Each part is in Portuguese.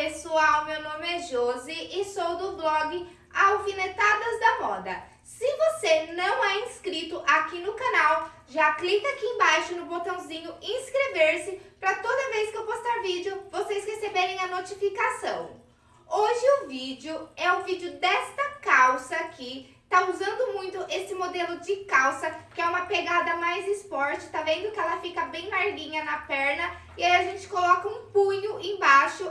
pessoal, meu nome é Josi e sou do blog Alfinetadas da Moda. Se você não é inscrito aqui no canal, já clica aqui embaixo no botãozinho inscrever-se para toda vez que eu postar vídeo, vocês receberem a notificação. Hoje o vídeo é o vídeo desta calça aqui, tá usando muito esse modelo de calça, que é uma pegada mais esporte, tá vendo que ela fica bem larguinha na perna, e aí a gente coloca um punho embaixo,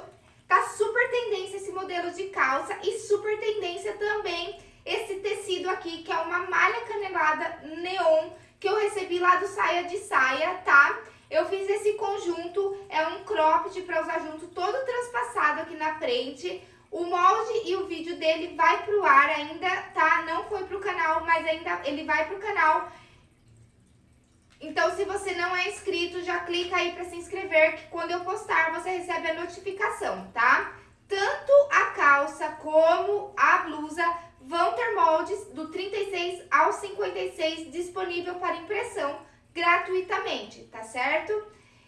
Tá super tendência esse modelo de calça e super tendência também esse tecido aqui, que é uma malha canelada neon, que eu recebi lá do Saia de Saia, tá? Eu fiz esse conjunto, é um cropped para usar junto, todo transpassado aqui na frente. O molde e o vídeo dele vai pro ar ainda, tá? Não foi pro canal, mas ainda ele vai pro canal. Então, se você não é inscrito, já clica aí para se inscrever, que quando eu postar, você recebe a notificação, tá? Tanto a calça como a blusa vão ter moldes do 36 ao 56 disponível para impressão gratuitamente, tá certo?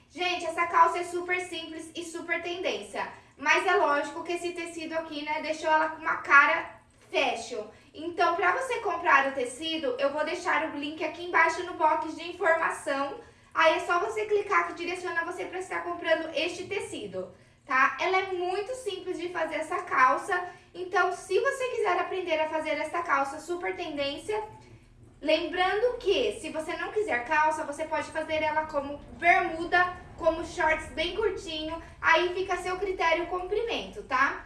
Gente, essa calça é super simples e super tendência, mas é lógico que esse tecido aqui, né, deixou ela com uma cara fashion. Então, para você comprar o tecido, eu vou deixar o link aqui embaixo no box de informação. Aí é só você clicar que direciona você para estar comprando este tecido, tá? Ela é muito simples de fazer essa calça. Então, se você quiser aprender a fazer essa calça super tendência, lembrando que se você não quiser calça, você pode fazer ela como bermuda, como shorts bem curtinho, aí fica a seu critério o comprimento, tá?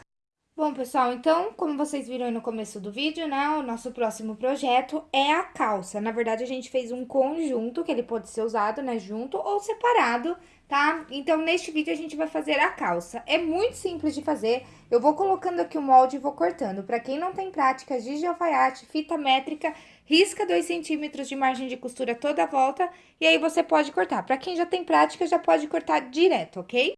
Bom, pessoal, então, como vocês viram aí no começo do vídeo, né, o nosso próximo projeto é a calça. Na verdade, a gente fez um conjunto, que ele pode ser usado, né, junto ou separado, tá? Então, neste vídeo, a gente vai fazer a calça. É muito simples de fazer, eu vou colocando aqui o molde e vou cortando. Pra quem não tem prática, giz de alfaiate, fita métrica, risca 2 centímetros de margem de costura toda a volta, e aí você pode cortar. Pra quem já tem prática, já pode cortar direto, ok?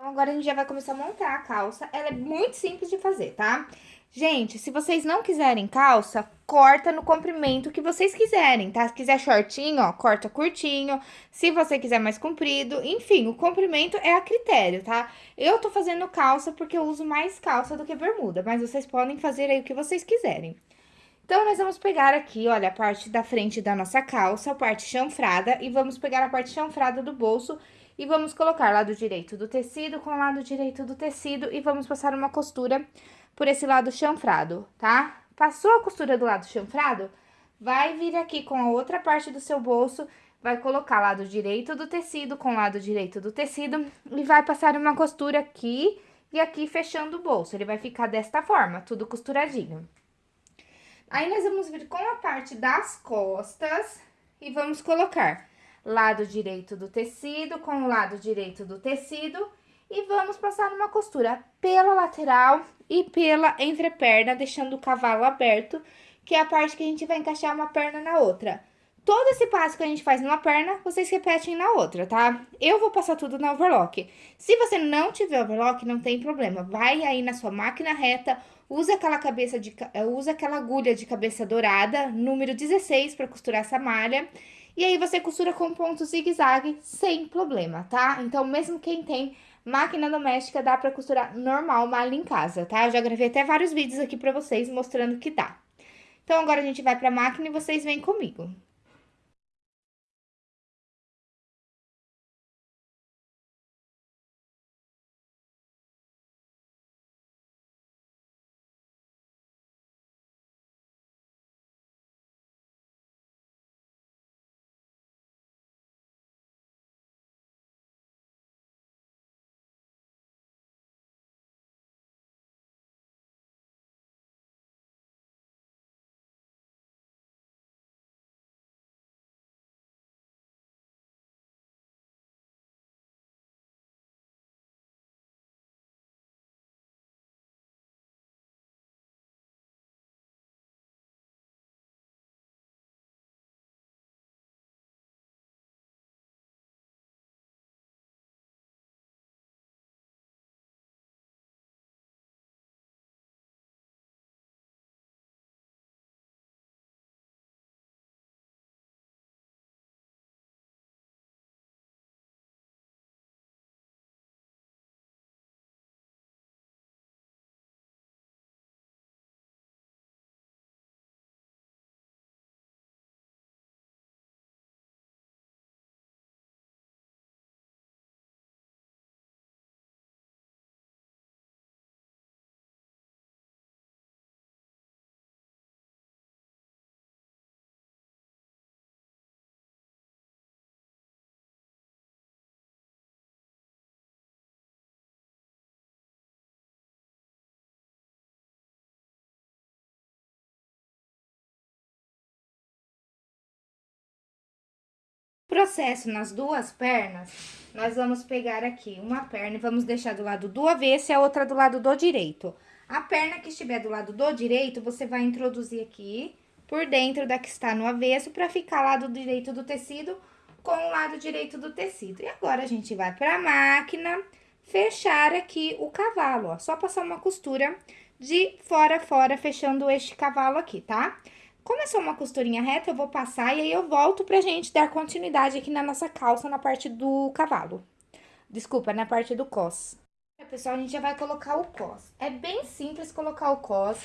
Então, agora a gente já vai começar a montar a calça. Ela é muito simples de fazer, tá? Gente, se vocês não quiserem calça, corta no comprimento que vocês quiserem, tá? Se quiser shortinho, ó, corta curtinho. Se você quiser mais comprido, enfim, o comprimento é a critério, tá? Eu tô fazendo calça porque eu uso mais calça do que bermuda, mas vocês podem fazer aí o que vocês quiserem. Então, nós vamos pegar aqui, olha, a parte da frente da nossa calça, a parte chanfrada, e vamos pegar a parte chanfrada do bolso e vamos colocar lado direito do tecido com lado direito do tecido e vamos passar uma costura por esse lado chanfrado, tá? Passou a costura do lado chanfrado, vai vir aqui com a outra parte do seu bolso, vai colocar lado direito do tecido com lado direito do tecido e vai passar uma costura aqui e aqui fechando o bolso. Ele vai ficar desta forma, tudo costuradinho. Aí, nós vamos vir com a parte das costas e vamos colocar lado direito do tecido com o lado direito do tecido e vamos passar uma costura pela lateral e pela entreperna, deixando o cavalo aberto, que é a parte que a gente vai encaixar uma perna na outra. Todo esse passo que a gente faz numa perna, vocês repetem na outra, tá? Eu vou passar tudo na overlock. Se você não tiver overlock, não tem problema. Vai aí na sua máquina reta, usa aquela cabeça de eh, usa aquela agulha de cabeça dourada, número 16 para costurar essa malha. E aí você costura com ponto zigue-zague sem problema, tá? Então, mesmo quem tem máquina doméstica, dá para costurar normal malha em casa, tá? Eu já gravei até vários vídeos aqui para vocês mostrando que dá. Então, agora a gente vai pra máquina e vocês vêm comigo. Processo nas duas pernas, nós vamos pegar aqui uma perna e vamos deixar do lado do avesso e a outra do lado do direito. A perna que estiver do lado do direito, você vai introduzir aqui por dentro da que está no avesso para ficar lado direito do tecido com o lado direito do tecido. E agora, a gente vai para a máquina fechar aqui o cavalo, ó. Só passar uma costura de fora a fora, fechando este cavalo aqui, tá? Tá? Como é só uma costurinha reta, eu vou passar e aí eu volto pra gente dar continuidade aqui na nossa calça, na parte do cavalo. Desculpa, na parte do cos. Pessoal, a gente já vai colocar o cos. É bem simples colocar o cos.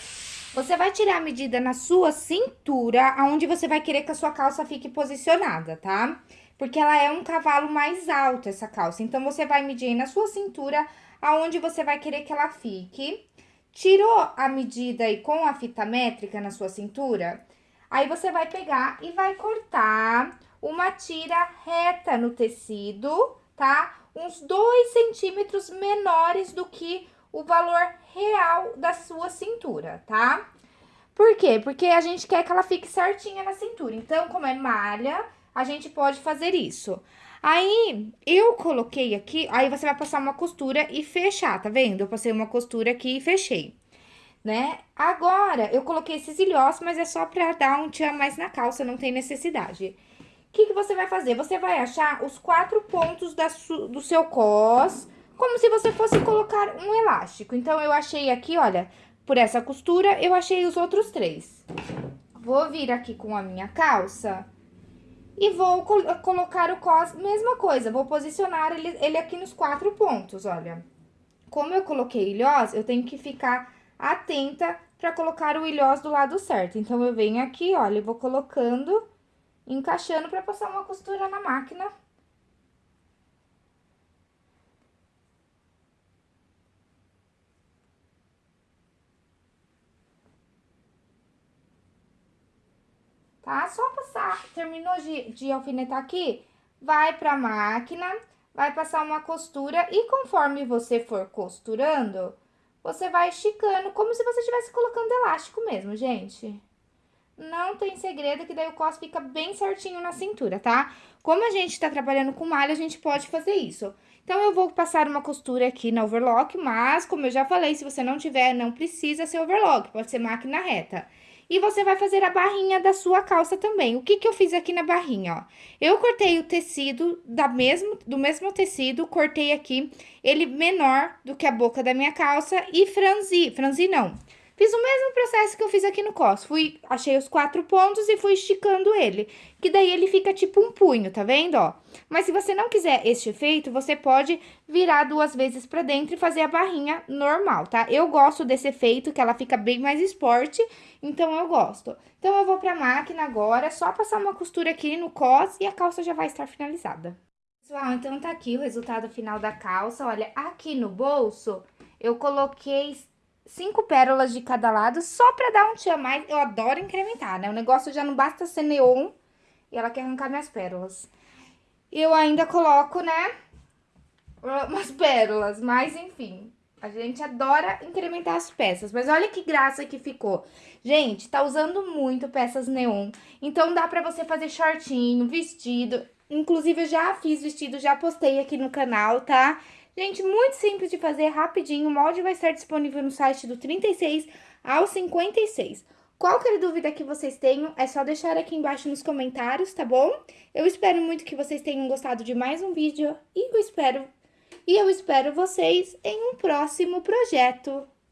Você vai tirar a medida na sua cintura, aonde você vai querer que a sua calça fique posicionada, tá? Porque ela é um cavalo mais alto, essa calça. Então, você vai medir na sua cintura, aonde você vai querer que ela fique. Tirou a medida aí com a fita métrica na sua cintura? Aí, você vai pegar e vai cortar uma tira reta no tecido, tá? Uns dois centímetros menores do que o valor real da sua cintura, tá? Por quê? Porque a gente quer que ela fique certinha na cintura. Então, como é malha, a gente pode fazer isso. Aí, eu coloquei aqui, aí você vai passar uma costura e fechar, tá vendo? Eu passei uma costura aqui e fechei, né? Agora, eu coloquei esses ilhós, mas é só pra dar um tchan mais na calça, não tem necessidade. O que, que você vai fazer? Você vai achar os quatro pontos da do seu cos, como se você fosse colocar um elástico. Então, eu achei aqui, olha, por essa costura, eu achei os outros três. Vou vir aqui com a minha calça e vou col colocar o cos, mesma coisa, vou posicionar ele, ele aqui nos quatro pontos, olha. Como eu coloquei ilhós, eu tenho que ficar atenta para colocar o ilhós do lado certo. Então, eu venho aqui, olha, e vou colocando, encaixando para passar uma costura na máquina. tá? Só passar, terminou de, de alfinetar aqui, vai pra máquina, vai passar uma costura e conforme você for costurando, você vai esticando, como se você estivesse colocando elástico mesmo, gente. Não tem segredo, que daí o cos fica bem certinho na cintura, tá? Como a gente tá trabalhando com malha, a gente pode fazer isso. Então, eu vou passar uma costura aqui na overlock, mas, como eu já falei, se você não tiver, não precisa ser overlock, pode ser máquina reta. E você vai fazer a barrinha da sua calça também. O que que eu fiz aqui na barrinha, ó? Eu cortei o tecido da mesmo, do mesmo tecido, cortei aqui ele menor do que a boca da minha calça e franzi, franzi não, Fiz o mesmo processo que eu fiz aqui no cos. Fui, achei os quatro pontos e fui esticando ele. Que daí ele fica tipo um punho, tá vendo, ó? Mas se você não quiser este efeito, você pode virar duas vezes pra dentro e fazer a barrinha normal, tá? Eu gosto desse efeito, que ela fica bem mais esporte, então eu gosto. Então, eu vou pra máquina agora, só passar uma costura aqui no cos e a calça já vai estar finalizada. Pessoal, então tá aqui o resultado final da calça. Olha, aqui no bolso, eu coloquei cinco pérolas de cada lado, só pra dar um tchan mais. Eu adoro incrementar, né? O negócio já não basta ser neon e ela quer arrancar minhas pérolas. Eu ainda coloco, né, umas pérolas, mas enfim. A gente adora incrementar as peças, mas olha que graça que ficou. Gente, tá usando muito peças neon, então dá pra você fazer shortinho, vestido. Inclusive, eu já fiz vestido, já postei aqui no canal, tá? Gente, muito simples de fazer, rapidinho. O molde vai estar disponível no site do 36 ao 56. Qualquer dúvida que vocês tenham, é só deixar aqui embaixo nos comentários, tá bom? Eu espero muito que vocês tenham gostado de mais um vídeo e eu espero, e eu espero vocês em um próximo projeto.